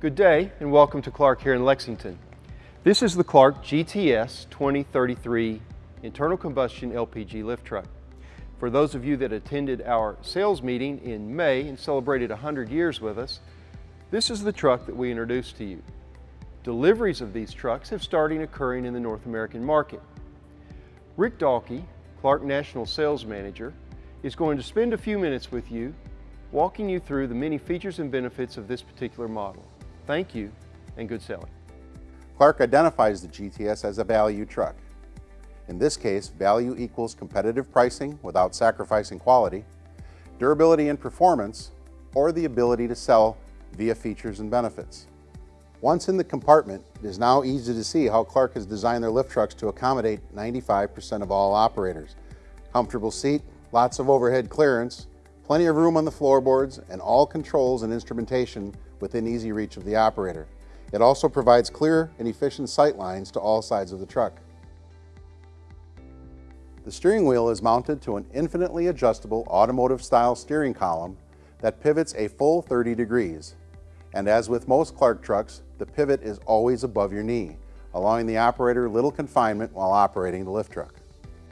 Good day and welcome to Clark here in Lexington. This is the Clark GTS 2033 internal combustion LPG lift truck. For those of you that attended our sales meeting in May and celebrated 100 years with us, this is the truck that we introduced to you. Deliveries of these trucks have started occurring in the North American market. Rick Dalkey, Clark National Sales Manager, is going to spend a few minutes with you walking you through the many features and benefits of this particular model. Thank you and good selling. Clark identifies the GTS as a value truck. In this case, value equals competitive pricing without sacrificing quality, durability and performance, or the ability to sell via features and benefits. Once in the compartment, it is now easy to see how Clark has designed their lift trucks to accommodate 95% of all operators. Comfortable seat, lots of overhead clearance, plenty of room on the floorboards, and all controls and instrumentation within easy reach of the operator. It also provides clear and efficient sight lines to all sides of the truck. The steering wheel is mounted to an infinitely adjustable automotive-style steering column that pivots a full 30 degrees. And as with most Clark trucks, the pivot is always above your knee, allowing the operator little confinement while operating the lift truck.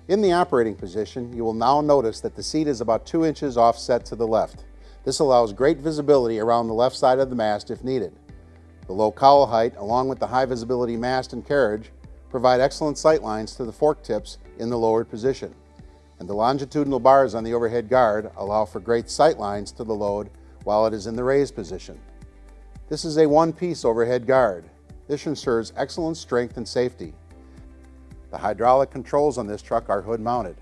In the operating position, you will now notice that the seat is about 2 inches offset to the left. This allows great visibility around the left side of the mast if needed. The low cowl height, along with the high visibility mast and carriage, provide excellent sight lines to the fork tips in the lowered position. And the longitudinal bars on the overhead guard allow for great sight lines to the load while it is in the raised position. This is a one-piece overhead guard. This ensures excellent strength and safety. The hydraulic controls on this truck are hood mounted.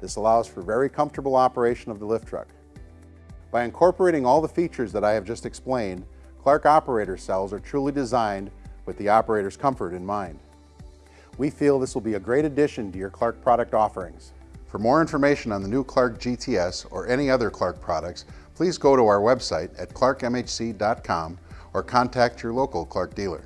This allows for very comfortable operation of the lift truck. By incorporating all the features that I have just explained, Clark operator cells are truly designed with the operator's comfort in mind. We feel this will be a great addition to your Clark product offerings. For more information on the new Clark GTS or any other Clark products, please go to our website at clarkmhc.com or contact your local Clark dealer.